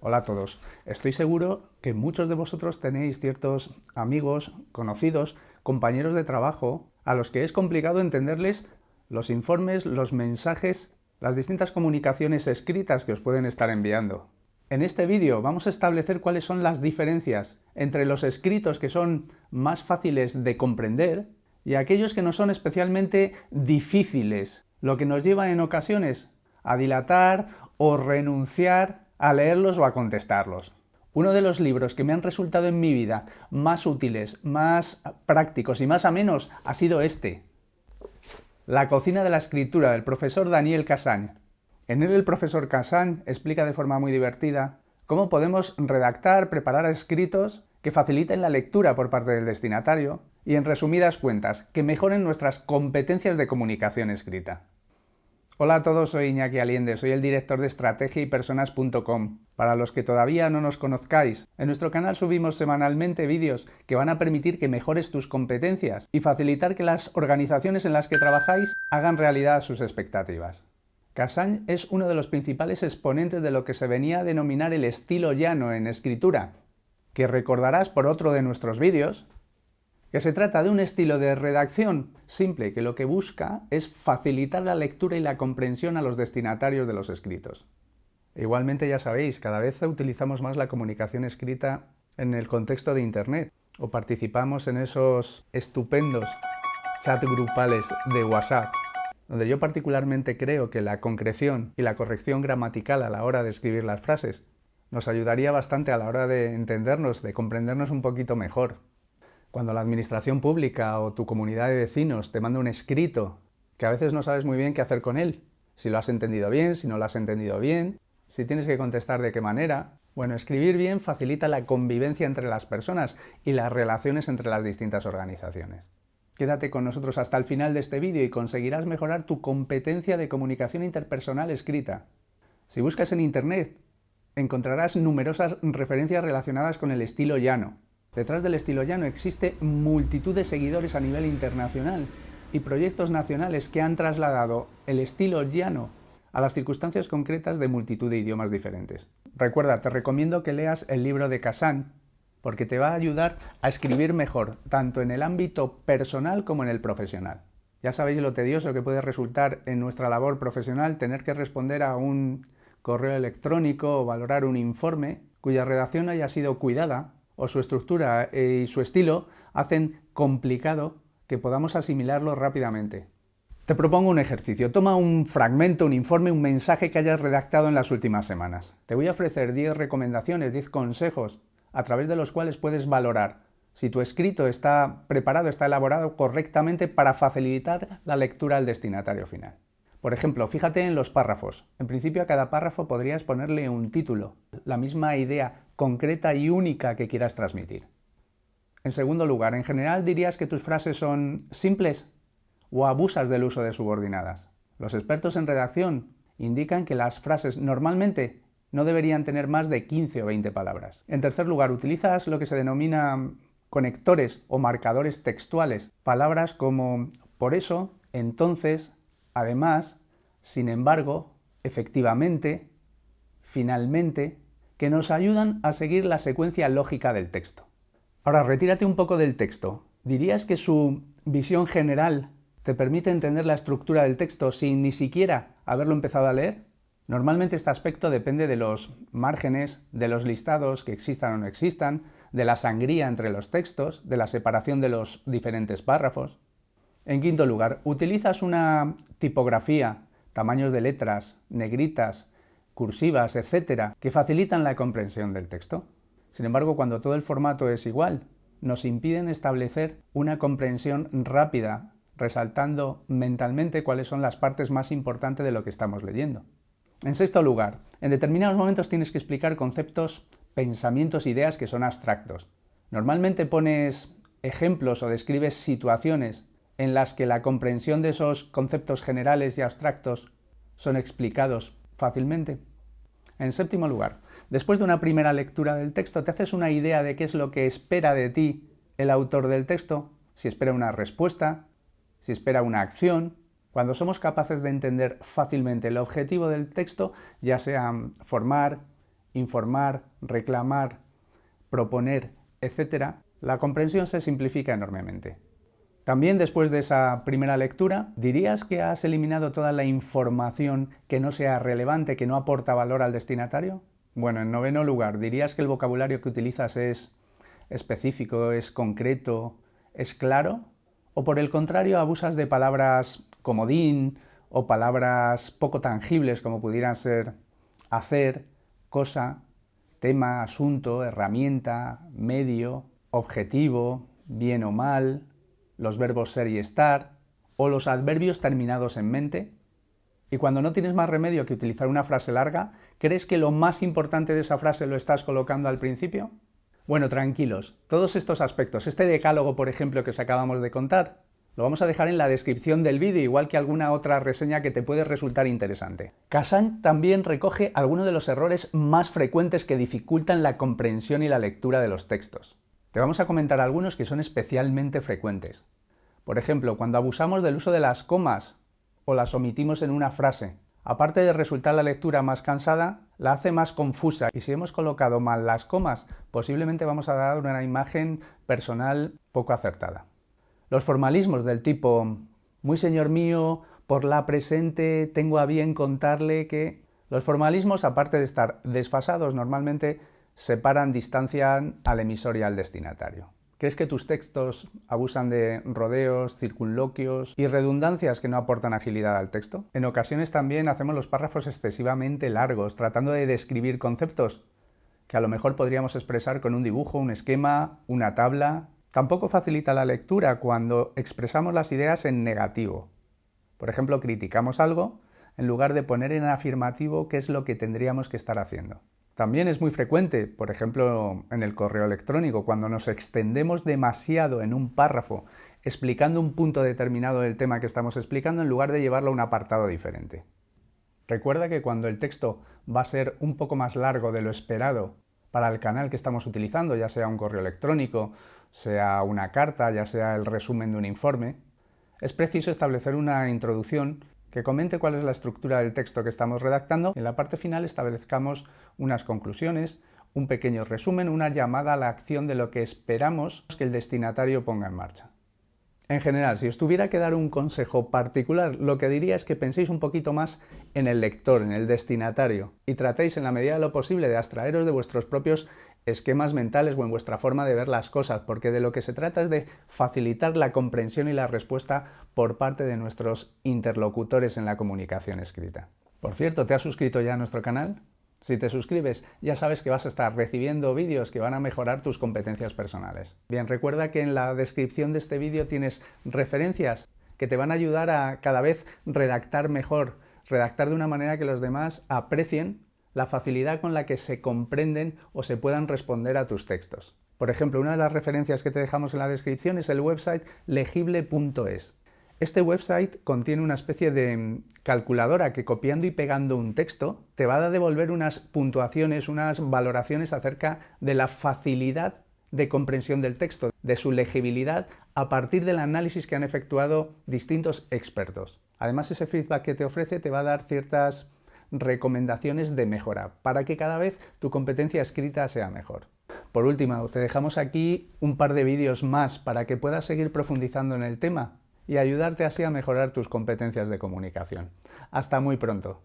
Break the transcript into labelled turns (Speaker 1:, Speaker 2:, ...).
Speaker 1: Hola a todos. Estoy seguro que muchos de vosotros tenéis ciertos amigos, conocidos, compañeros de trabajo, a los que es complicado entenderles los informes, los mensajes, las distintas comunicaciones escritas que os pueden estar enviando. En este vídeo vamos a establecer cuáles son las diferencias entre los escritos que son más fáciles de comprender y aquellos que no son especialmente difíciles, lo que nos lleva en ocasiones a dilatar o renunciar a leerlos o a contestarlos. Uno de los libros que me han resultado en mi vida más útiles, más prácticos y más amenos ha sido este. La cocina de la escritura del profesor Daniel Cassagne. En él el profesor Cassagne explica de forma muy divertida cómo podemos redactar, preparar escritos que faciliten la lectura por parte del destinatario y, en resumidas cuentas, que mejoren nuestras competencias de comunicación escrita. Hola a todos, soy Iñaki Aliende, soy el director de estrategia y personas.com. Para los que todavía no nos conozcáis, en nuestro canal subimos semanalmente vídeos que van a permitir que mejores tus competencias y facilitar que las organizaciones en las que trabajáis hagan realidad sus expectativas. Cassagne es uno de los principales exponentes de lo que se venía a denominar el estilo llano en escritura, que recordarás por otro de nuestros vídeos, que se trata de un estilo de redacción simple que lo que busca es facilitar la lectura y la comprensión a los destinatarios de los escritos. Igualmente ya sabéis, cada vez utilizamos más la comunicación escrita en el contexto de Internet o participamos en esos estupendos chat grupales de WhatsApp, donde yo particularmente creo que la concreción y la corrección gramatical a la hora de escribir las frases nos ayudaría bastante a la hora de entendernos, de comprendernos un poquito mejor. Cuando la administración pública o tu comunidad de vecinos te manda un escrito que a veces no sabes muy bien qué hacer con él, si lo has entendido bien, si no lo has entendido bien, si tienes que contestar de qué manera. Bueno, escribir bien facilita la convivencia entre las personas y las relaciones entre las distintas organizaciones. Quédate con nosotros hasta el final de este vídeo y conseguirás mejorar tu competencia de comunicación interpersonal escrita. Si buscas en Internet, encontrarás numerosas referencias relacionadas con el estilo llano, Detrás del estilo llano existe multitud de seguidores a nivel internacional y proyectos nacionales que han trasladado el estilo llano a las circunstancias concretas de multitud de idiomas diferentes. Recuerda, te recomiendo que leas el libro de Kazan, porque te va a ayudar a escribir mejor, tanto en el ámbito personal como en el profesional. Ya sabéis lo tedioso que puede resultar en nuestra labor profesional tener que responder a un correo electrónico o valorar un informe cuya redacción haya sido cuidada o su estructura y su estilo hacen complicado que podamos asimilarlo rápidamente. Te propongo un ejercicio. Toma un fragmento, un informe, un mensaje que hayas redactado en las últimas semanas. Te voy a ofrecer 10 recomendaciones, 10 consejos a través de los cuales puedes valorar si tu escrito está preparado, está elaborado correctamente para facilitar la lectura al destinatario final. Por ejemplo, fíjate en los párrafos. En principio a cada párrafo podrías ponerle un título, la misma idea concreta y única que quieras transmitir. En segundo lugar, en general dirías que tus frases son simples o abusas del uso de subordinadas. Los expertos en redacción indican que las frases normalmente no deberían tener más de 15 o 20 palabras. En tercer lugar, utilizas lo que se denomina conectores o marcadores textuales, palabras como por eso, entonces, Además, sin embargo, efectivamente, finalmente, que nos ayudan a seguir la secuencia lógica del texto. Ahora, retírate un poco del texto. ¿Dirías que su visión general te permite entender la estructura del texto sin ni siquiera haberlo empezado a leer? Normalmente este aspecto depende de los márgenes, de los listados que existan o no existan, de la sangría entre los textos, de la separación de los diferentes párrafos. En quinto lugar, utilizas una tipografía, tamaños de letras, negritas, cursivas, etcétera, que facilitan la comprensión del texto. Sin embargo, cuando todo el formato es igual, nos impiden establecer una comprensión rápida, resaltando mentalmente cuáles son las partes más importantes de lo que estamos leyendo. En sexto lugar, en determinados momentos tienes que explicar conceptos, pensamientos, ideas que son abstractos. Normalmente pones ejemplos o describes situaciones en las que la comprensión de esos conceptos generales y abstractos son explicados fácilmente. En séptimo lugar, después de una primera lectura del texto, te haces una idea de qué es lo que espera de ti el autor del texto, si espera una respuesta, si espera una acción. Cuando somos capaces de entender fácilmente el objetivo del texto, ya sea formar, informar, reclamar, proponer, etc., la comprensión se simplifica enormemente. También después de esa primera lectura, ¿dirías que has eliminado toda la información que no sea relevante, que no aporta valor al destinatario? Bueno, en noveno lugar, ¿dirías que el vocabulario que utilizas es específico, es concreto, es claro? ¿O por el contrario abusas de palabras comodín o palabras poco tangibles como pudieran ser hacer, cosa, tema, asunto, herramienta, medio, objetivo, bien o mal, los verbos ser y estar, o los adverbios terminados en mente? Y cuando no tienes más remedio que utilizar una frase larga, ¿crees que lo más importante de esa frase lo estás colocando al principio? Bueno, tranquilos, todos estos aspectos, este decálogo, por ejemplo, que os acabamos de contar, lo vamos a dejar en la descripción del vídeo, igual que alguna otra reseña que te puede resultar interesante. Kazan también recoge algunos de los errores más frecuentes que dificultan la comprensión y la lectura de los textos. Te vamos a comentar algunos que son especialmente frecuentes. Por ejemplo, cuando abusamos del uso de las comas o las omitimos en una frase, aparte de resultar la lectura más cansada, la hace más confusa y si hemos colocado mal las comas, posiblemente vamos a dar una imagen personal poco acertada. Los formalismos del tipo, muy señor mío, por la presente tengo a bien contarle que... Los formalismos, aparte de estar desfasados, normalmente separan, distancian al emisor y al destinatario. ¿Crees que tus textos abusan de rodeos, circunloquios y redundancias que no aportan agilidad al texto? En ocasiones también hacemos los párrafos excesivamente largos, tratando de describir conceptos que a lo mejor podríamos expresar con un dibujo, un esquema, una tabla. Tampoco facilita la lectura cuando expresamos las ideas en negativo. Por ejemplo, criticamos algo en lugar de poner en afirmativo qué es lo que tendríamos que estar haciendo. También es muy frecuente, por ejemplo, en el correo electrónico, cuando nos extendemos demasiado en un párrafo explicando un punto determinado del tema que estamos explicando en lugar de llevarlo a un apartado diferente. Recuerda que cuando el texto va a ser un poco más largo de lo esperado para el canal que estamos utilizando, ya sea un correo electrónico, sea una carta, ya sea el resumen de un informe, es preciso establecer una introducción que comente cuál es la estructura del texto que estamos redactando en la parte final establezcamos unas conclusiones, un pequeño resumen, una llamada a la acción de lo que esperamos que el destinatario ponga en marcha. En general, si os tuviera que dar un consejo particular, lo que diría es que penséis un poquito más en el lector, en el destinatario, y tratéis en la medida de lo posible de abstraeros de vuestros propios esquemas mentales o en vuestra forma de ver las cosas, porque de lo que se trata es de facilitar la comprensión y la respuesta por parte de nuestros interlocutores en la comunicación escrita. Por cierto, ¿te has suscrito ya a nuestro canal? Si te suscribes, ya sabes que vas a estar recibiendo vídeos que van a mejorar tus competencias personales. Bien, recuerda que en la descripción de este vídeo tienes referencias que te van a ayudar a cada vez redactar mejor, redactar de una manera que los demás aprecien la facilidad con la que se comprenden o se puedan responder a tus textos. Por ejemplo, una de las referencias que te dejamos en la descripción es el website legible.es. Este website contiene una especie de calculadora que copiando y pegando un texto te va a devolver unas puntuaciones, unas valoraciones acerca de la facilidad de comprensión del texto, de su legibilidad, a partir del análisis que han efectuado distintos expertos. Además, ese feedback que te ofrece te va a dar ciertas recomendaciones de mejora para que cada vez tu competencia escrita sea mejor. Por último, te dejamos aquí un par de vídeos más para que puedas seguir profundizando en el tema y ayudarte así a mejorar tus competencias de comunicación. Hasta muy pronto.